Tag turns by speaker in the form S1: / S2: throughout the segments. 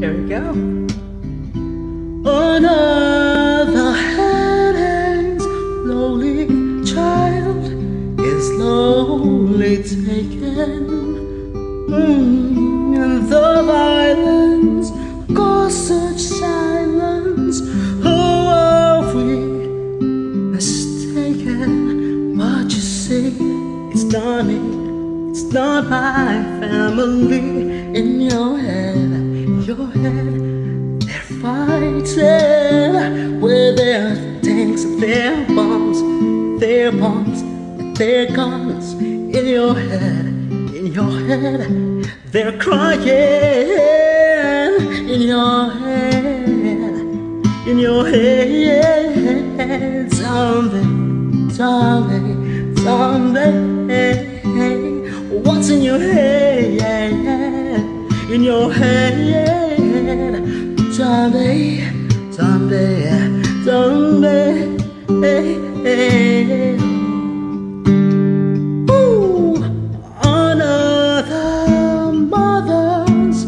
S1: Here we go. Another hand slowly child is slowly taken. Mm, and the violence caused such silence. Who are we mistaken? But you see, it's not me, it's not my family in your head, your head. They're fighting with their tanks their bombs, their bombs their guns in your head, in your head. They're crying in your head, in your head. Zombie, zombie, zombie. Zombie, zombie, zombie. Ooh, another mother's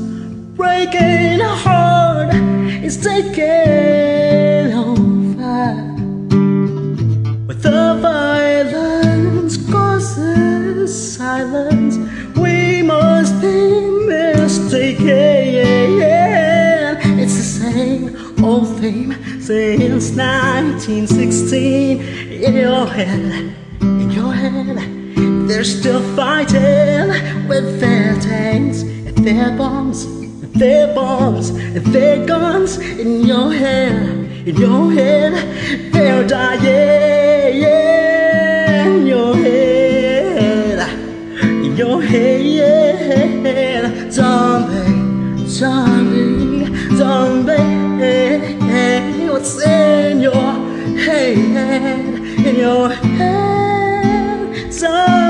S1: breaking heart is taking over with the violence causes silence. Theme since 1916. In your head, in your head, they're still fighting with their tanks and their bombs, and their bombs and their guns. In your head, in your head, they're dying. In your head, in your head, zombie, zombie, zombie what's in your head, in your head. Oh.